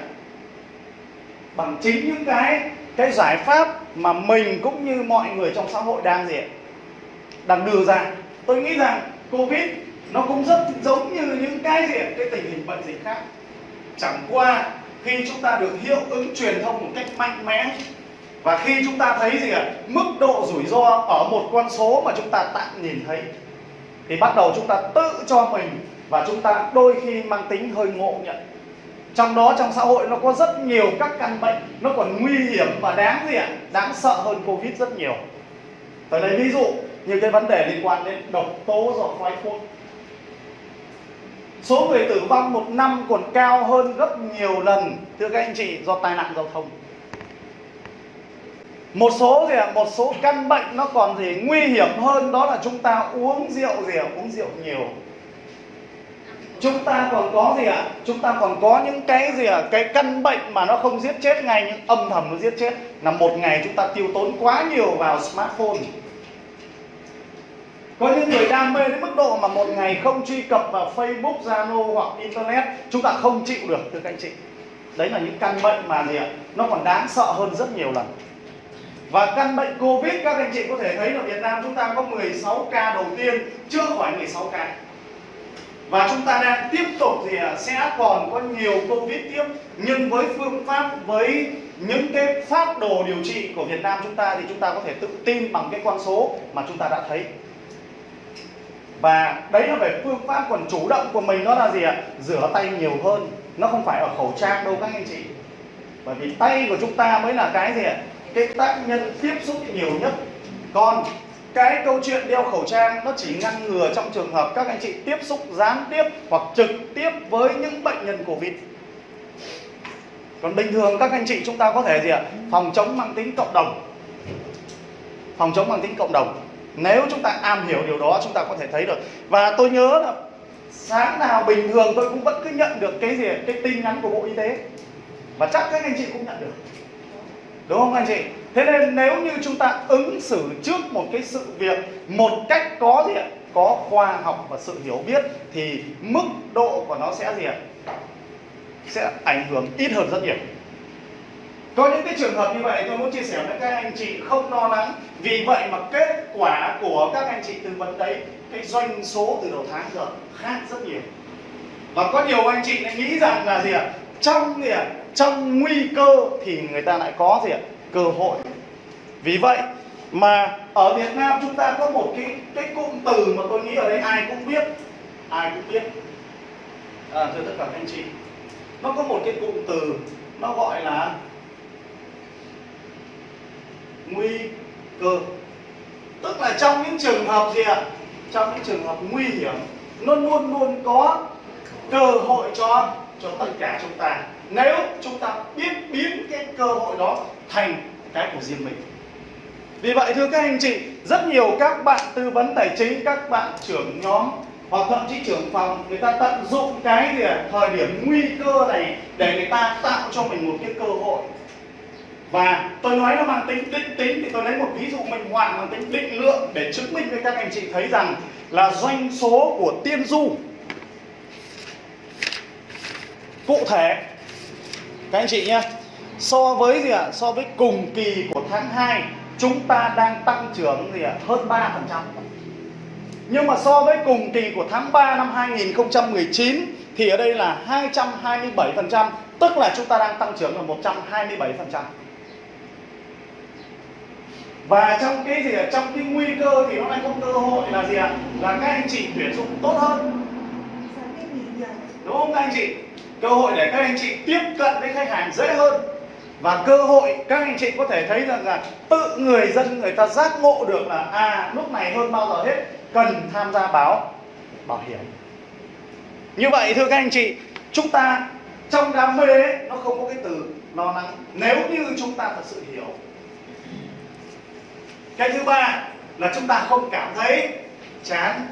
Bằng chính những cái cái giải pháp mà mình cũng như mọi người trong xã hội đang gì ạ? đang đưa ra. Tôi nghĩ rằng covid nó cũng rất giống như những cái gì, cái tình hình bệnh dịch khác. Chẳng qua, khi chúng ta được hiệu ứng truyền thông một cách mạnh mẽ, và khi chúng ta thấy gì ạ, mức độ rủi ro ở một con số mà chúng ta tạm nhìn thấy, thì bắt đầu chúng ta tự cho mình và chúng ta đôi khi mang tính hơi ngộ nhận. Trong đó, trong xã hội nó có rất nhiều các căn bệnh, nó còn nguy hiểm và đáng gì ạ, đáng sợ hơn covid rất nhiều. Tôi lấy ví dụ như cái vấn đề liên quan đến độc tố do khói thuốc số người tử vong một năm còn cao hơn gấp nhiều lần, thưa các anh chị, do tai nạn giao thông. Một số gì ạ? Một số căn bệnh nó còn gì nguy hiểm hơn, đó là chúng ta uống rượu gì ạ? Uống rượu nhiều. Chúng ta còn có gì ạ? Chúng ta còn có những cái gì ạ? Cái căn bệnh mà nó không giết chết ngay nhưng âm thầm nó giết chết. Là một ngày chúng ta tiêu tốn quá nhiều vào smartphone có những người đam mê đến mức độ mà một ngày không truy cập vào Facebook, Zalo hoặc Internet chúng ta không chịu được thưa các anh chị. Đấy là những căn bệnh mà gì ạ? Nó còn đáng sợ hơn rất nhiều lần. Và căn bệnh Covid các anh chị có thể thấy là Việt Nam chúng ta có 16 ca đầu tiên chưa khỏi 16 ca. Và chúng ta đang tiếp tục thì à, sẽ còn có nhiều Covid tiếp Nhưng với phương pháp, với những cái phát đồ điều trị của Việt Nam chúng ta Thì chúng ta có thể tự tin bằng cái con số mà chúng ta đã thấy và đấy là về phương pháp còn chủ động của mình đó là gì ạ? Rửa tay nhiều hơn, nó không phải ở khẩu trang đâu các anh chị. Bởi vì tay của chúng ta mới là cái gì ạ? Cái tác nhân tiếp xúc nhiều nhất. Còn cái câu chuyện đeo khẩu trang, nó chỉ ngăn ngừa trong trường hợp các anh chị tiếp xúc gián tiếp hoặc trực tiếp với những bệnh nhân covid. Còn bình thường các anh chị chúng ta có thể gì ạ? Phòng chống mang tính cộng đồng. Phòng chống mang tính cộng đồng nếu chúng ta am hiểu điều đó, chúng ta có thể thấy được. Và tôi nhớ là sáng nào bình thường tôi cũng vẫn cứ nhận được cái gì, cái tin nhắn của bộ y tế. Và chắc các anh chị cũng nhận được. Đúng không anh chị? Thế nên nếu như chúng ta ứng xử trước một cái sự việc một cách có gì ạ? Có khoa học và sự hiểu biết, thì mức độ của nó sẽ gì ạ? Sẽ ảnh hưởng ít hơn rất nhiều có những cái trường hợp như vậy tôi muốn chia sẻ với các anh chị không lo lắng. Vì vậy mà kết quả của các anh chị tư vấn đấy cái doanh số từ đầu tháng giờ khác rất nhiều. Và có nhiều anh chị lại nghĩ rằng là gì ạ? Trong gì ạ? Trong nguy cơ thì người ta lại có gì ạ? Cơ hội. Vì vậy mà ở Việt Nam chúng ta có một cái cái cụm từ mà tôi nghĩ ở đây ai cũng biết. Ai cũng biết. À, thưa tất cả các anh chị nó có một cái cụm từ nó gọi là nguy cơ. Tức là trong những trường hợp gì ạ? Trong những trường hợp nguy hiểm, nó luôn luôn có cơ hội cho cho tất cả chúng ta. Nếu chúng ta biết biến cái cơ hội đó thành cái của riêng mình. Vì vậy, thưa các anh chị, rất nhiều các bạn tư vấn tài chính, các bạn trưởng nhóm hoặc thậm chí trưởng phòng, người ta tận dụng cái gì ạ? thời điểm nguy cơ này để người ta tạo cho mình một cái cơ hội và tôi nói nó mang tính, định tính thì tôi lấy một ví dụ minh họa mang tính định lượng để chứng minh với các anh chị thấy rằng là doanh số của tiên du. Cụ thể, các anh chị nhé, so với gì ạ? So với cùng kỳ của tháng 2 chúng ta đang tăng trưởng gì ạ? Hơn 3% nhưng mà so với cùng kỳ của tháng 3 năm 2019 thì ở đây là 227% tức là chúng ta đang tăng trưởng là 127% và trong cái gì ạ trong cái nguy cơ thì nó lại có cơ hội là gì ạ? Là các anh chị tuyển dụng tốt hơn. Đúng không các anh chị? Cơ hội để các anh chị tiếp cận với khách hàng dễ hơn. Và cơ hội các anh chị có thể thấy rằng là tự người dân người ta giác ngộ được là à lúc này hơn bao giờ hết cần tham gia báo bảo hiểm. Như vậy thưa các anh chị chúng ta trong đam mê ấy, nó không có cái từ lo lắng. Nếu như chúng ta thật sự hiểu cái thứ ba là chúng ta không cảm thấy chán.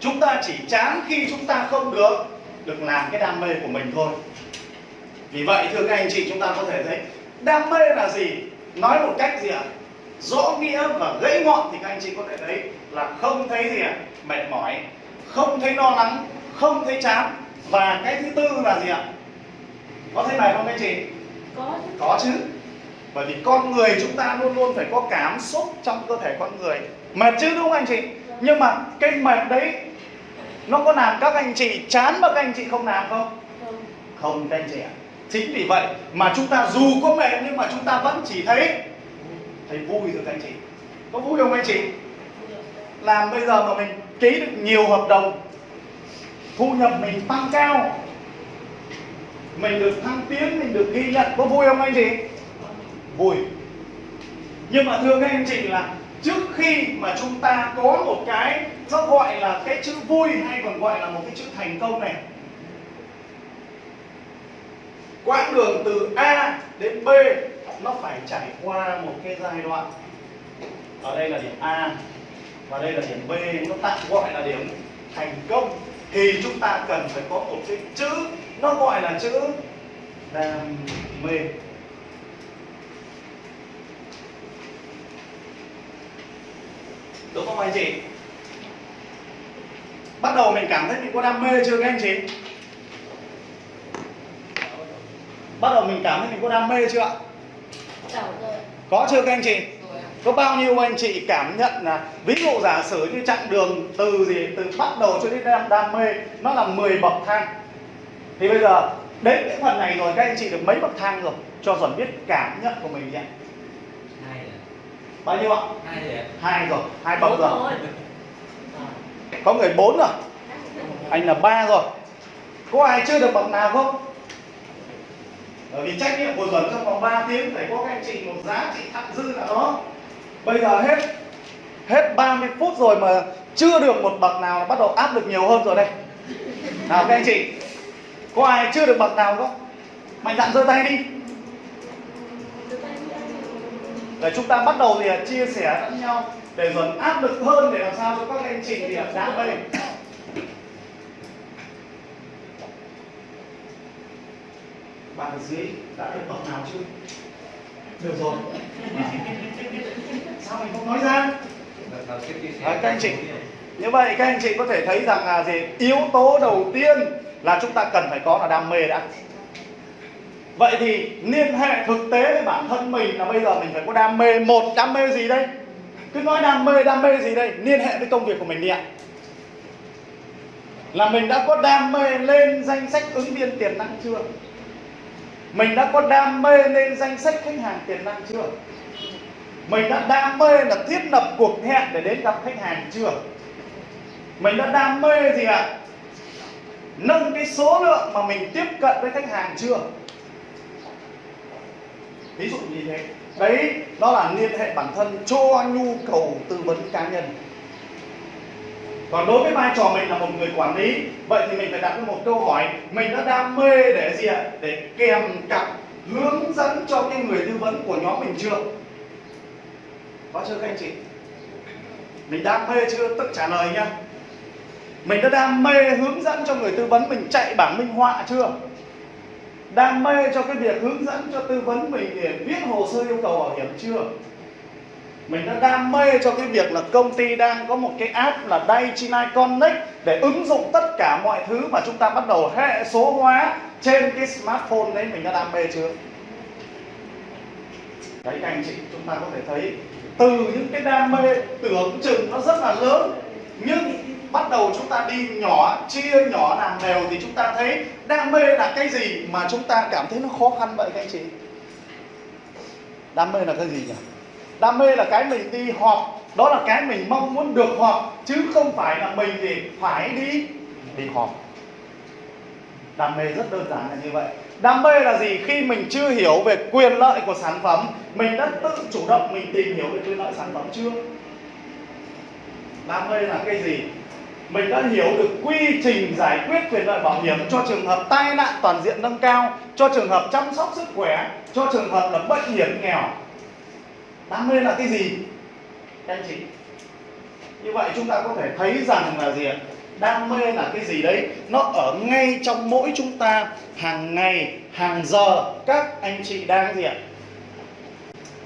Chúng ta chỉ chán khi chúng ta không được được làm cái đam mê của mình thôi. Vì vậy thưa các anh chị chúng ta có thể thấy đam mê là gì? Nói một cách gì ạ? Rõ nghĩa và gãy ngọn thì các anh chị có thể thấy là không thấy gì ạ? Mệt mỏi không thấy lo lắng không thấy chán. Và cái thứ tư là gì ạ? Có thấy mệt không các anh chị? Có chứ. có chứ bởi vì con người chúng ta luôn luôn phải có cảm xúc trong cơ thể con người. Mệt chứ đúng không anh chị? Nhưng mà cái mệt đấy nó có làm các anh chị chán mà các anh chị không làm không? Không. Các anh chị ạ. Chính vì vậy mà chúng ta dù có mệt nhưng mà chúng ta vẫn chỉ thấy thấy vui các anh chị. Có vui không anh chị? Làm bây giờ mà mình ký được nhiều hợp đồng thu nhập mình tăng cao mình được thăng tiến mình được ghi nhận có vui không anh chị vui. Nhưng mà thưa các anh chị là trước khi mà chúng ta có một cái, nó gọi là cái chữ vui hay còn gọi là một cái chữ thành công này. Quãng đường từ A đến B, nó phải trải qua một cái giai đoạn. Ở đây là điểm A, và đây là điểm B, nó tạm gọi là điểm thành công. Thì chúng ta cần phải có một cái chữ, nó gọi là chữ đam mê. Đúng không anh chị. Bắt đầu mình cảm thấy mình có đam mê chưa các anh chị? Bắt đầu mình cảm thấy mình có đam mê chưa ạ? Có chưa các anh chị? Có bao nhiêu anh chị cảm nhận là ví dụ giả sử như chặng đường từ gì từ bắt đầu cho đến đam, đam mê nó là 10 bậc thang. Thì bây giờ đến cái phần này rồi các anh chị được mấy bậc thang rồi cho dần biết cảm nhận của mình nhé bao nhiêu ạ? Hai rồi hai bậc rồi có người bốn rồi. Anh là ba rồi. Có ai chưa được bậc nào không? Bởi vì trách nhiệm của Duẩn trong vòng 3 tiếng phải có các anh chị một giá trị thặng dư là đó. Bây giờ hết hết 30 phút rồi mà chưa được một bậc nào là bắt đầu áp lực nhiều hơn rồi đây. Nào các anh chị có ai chưa được bậc nào không? Mạnh dạn giơ tay đi để chúng ta bắt đầu thì à, chia sẻ lẫn nhau để dần áp lực hơn để làm sao cho các anh chị thì à, đam đây bạn ở dưới đã được bậc nào chưa? Được rồi. Sao mình không nói ra? Đấy, các anh chị. như vậy các anh chị có thể thấy rằng là gì? Yếu tố đầu tiên là chúng ta cần phải có là đam mê đã vậy thì liên hệ thực tế với bản thân mình là bây giờ mình phải có đam mê. Một, đam mê gì đây? Cứ nói đam mê đam mê gì đây? Liên hệ với công việc của mình đi ạ. Là mình đã có đam mê lên danh sách ứng viên tiềm năng chưa? Mình đã có đam mê lên danh sách khách hàng tiềm năng chưa? Mình đã đam mê là thiết lập cuộc hẹn để đến gặp khách hàng chưa? Mình đã đam mê gì ạ? Nâng cái số lượng mà mình tiếp cận với khách hàng chưa? Ví dụ như thế. Đấy đó là liên hệ bản thân cho nhu cầu tư vấn cá nhân. Còn đối với vai trò mình là một người quản lý, vậy thì mình phải đặt ra một câu hỏi, mình đã đam mê để gì ạ? Để kèm cặp hướng dẫn cho cái người tư vấn của nhóm mình chưa? Có chưa các anh chị? Mình đam mê chưa? Tức trả lời nhá. Mình đã đam mê hướng dẫn cho người tư vấn mình chạy bảng minh họa chưa? Đam mê cho cái việc hướng dẫn, cho tư vấn mình để viết hồ sơ yêu cầu bảo hiểm chưa? Mình đã đam mê cho cái việc là công ty đang có một cái app là Daiichi Connect để ứng dụng tất cả mọi thứ mà chúng ta bắt đầu hệ số hóa trên cái smartphone đấy. Mình đã đam mê chưa? Đấy, các anh chị, chúng ta có thể thấy từ những cái đam mê tưởng chừng nó rất là lớn, nhưng bắt đầu chúng ta đi nhỏ, chia nhỏ làm đều thì chúng ta thấy đam mê là cái gì mà chúng ta cảm thấy nó khó khăn vậy các anh chị? Đam mê là cái gì nhỉ? Đam mê là cái mình đi họp, đó là cái mình mong muốn được họp, chứ không phải là mình thì phải đi đi họp. Đam mê rất đơn giản là như vậy. Đam mê là gì? Khi mình chưa hiểu về quyền lợi của sản phẩm, mình đã tự chủ động mình tìm hiểu về quyền lợi sản phẩm chưa đam mê là cái gì? Mình đã hiểu được quy trình giải quyết quyền lợi bảo hiểm cho trường hợp tai nạn toàn diện nâng cao, cho trường hợp chăm sóc sức khỏe, cho trường hợp là bệnh hiểm nghèo. Đam mê là cái gì? Các anh chị. Như vậy chúng ta có thể thấy rằng là gì ạ? Đam mê là cái gì đấy? Nó ở ngay trong mỗi chúng ta, hàng ngày, hàng giờ. Các anh chị đang gì ạ?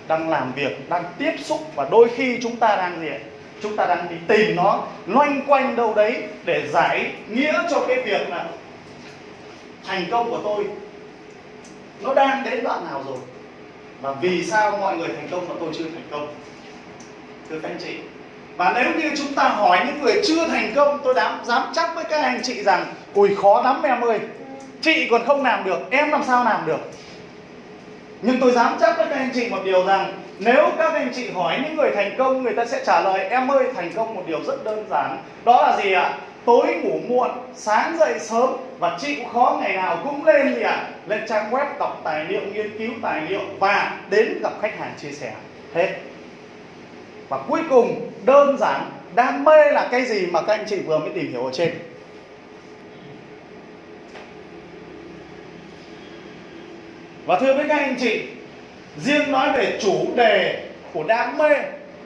Đang làm việc, đang tiếp xúc và đôi khi chúng ta đang gì ạ? Chúng ta đang đi tìm nó loanh quanh đâu đấy để giải nghĩa cho cái việc là thành công của tôi nó đang đến đoạn nào rồi? Và vì sao mọi người thành công mà tôi chưa thành công? Thưa các anh chị, và nếu như chúng ta hỏi những người chưa thành công, tôi dám dám chắc với các anh chị rằng ui khó lắm em ơi, chị còn không làm được, em làm sao làm được? Nhưng tôi dám chắc với các anh chị một điều rằng, nếu các anh chị hỏi những người thành công, người ta sẽ trả lời, em ơi, thành công một điều rất đơn giản. Đó là gì ạ? Tối ngủ muộn, sáng dậy sớm và chịu khó ngày nào cũng lên gì ạ. Lên trang web đọc tài liệu, nghiên cứu tài liệu và đến gặp khách hàng chia sẻ. Hết. Và cuối cùng, đơn giản, đam mê là cái gì mà các anh chị vừa mới tìm hiểu ở trên? Và thưa với các anh chị, riêng nói về chủ đề của đam mê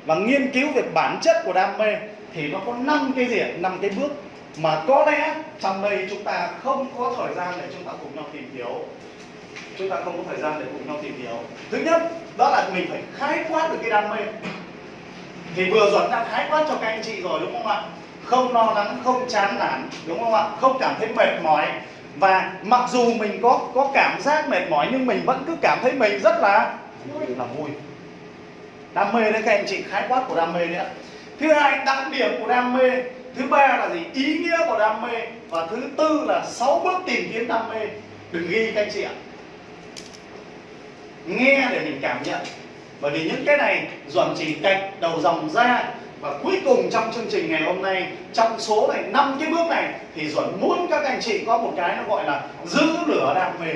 và nghiên cứu về bản chất của đam mê thì nó có năm cái gì ạ? Năm cái bước mà có lẽ trong đây chúng ta không có thời gian để chúng ta cùng nhau tìm hiểu. Chúng ta không có thời gian để cùng nhau tìm hiểu. Thứ nhất, đó là mình phải khái quát được cái đam mê. Thì vừa rồi đã khái quát cho các anh chị rồi, đúng không ạ? Không lo lắng, không chán nản, đúng không ạ? Không cảm thấy mệt mỏi và mặc dù mình có có cảm giác mệt mỏi, nhưng mình vẫn cứ cảm thấy mình rất là là vui. Đam mê đấy, các anh chị, khái quát của đam mê đấy thứ hai, đặc điểm của đam mê. Thứ ba là gì? Ý nghĩa của đam mê. Và thứ tư là sáu bước tìm kiếm đam mê. Đừng ghi các anh chị ạ. Nghe để mình cảm nhận. Bởi vì những cái này, duẩn chỉ cạch đầu dòng ra và cuối cùng trong chương trình ngày hôm nay, trong số này, năm cái bước này, thì duẩn muốn các anh chị có một cái nó gọi là giữ lửa đam mê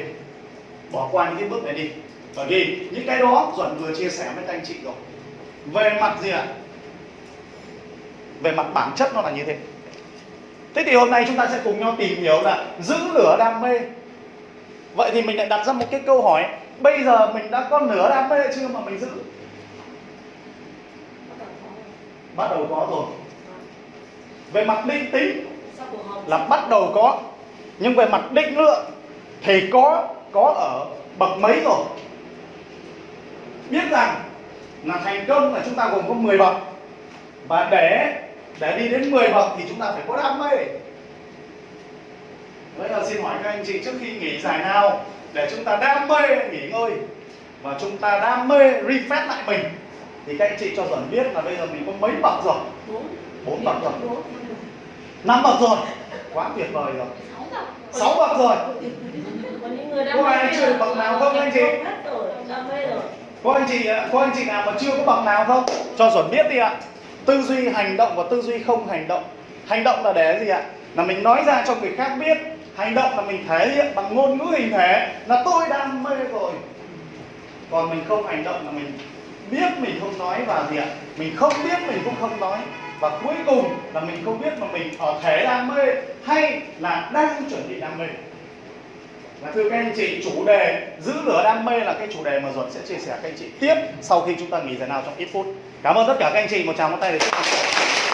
bỏ qua những cái bước này đi. Bởi vì những cái đó duẩn vừa chia sẻ với các anh chị rồi. Về mặt gì ạ? Về mặt bản chất nó là như thế. Thế thì hôm nay chúng ta sẽ cùng nhau tìm hiểu là giữ lửa đam mê. Vậy thì mình lại đặt ra một cái câu hỏi, bây giờ mình đã có nửa đam mê chưa mà mình giữ? Bắt đầu có rồi. Về mặt định tính là bắt đầu có. Nhưng về mặt định lượng thì có có ở bậc mấy rồi. Biết rằng là thành công là chúng ta gồm có 10 bậc. Và để để đi đến 10 bậc thì chúng ta phải có đam mê. Vậy là xin hỏi các anh chị trước khi nghỉ giải nào để chúng ta đam mê nghỉ ngơi và chúng ta đam mê refresh lại mình thì các anh chị cho dần biết là bây giờ mình có mấy bậc rồi? Bốn. Bậc rồi. Năm bậc rồi. Quá tuyệt vời rồi. Sáu bậc. Rồi. Có ai chưa bậc nào không anh chị? có anh chị có anh chị nào mà chưa có bậc nào không? Cho duẩn biết đi ạ. Tư duy hành động và tư duy không hành động. Hành động là để gì ạ? Là mình nói ra cho người khác biết. Hành động là mình thể hiện bằng ngôn ngữ hình thể là tôi đam mê rồi. Còn mình không hành động là mình biết mình không nói và gì ạ mình không biết mình cũng không nói và cuối cùng là mình không biết mà mình ở thể đam mê hay là đang chuẩn bị đam mê và thưa các anh chị, chủ đề giữ lửa đam mê là cái chủ đề mà Duẩn sẽ chia sẻ các anh chị tiếp sau khi chúng ta nghỉ giải nào trong ít phút. Cảm ơn tất cả các anh chị, một tràng một tay để chúc mừng.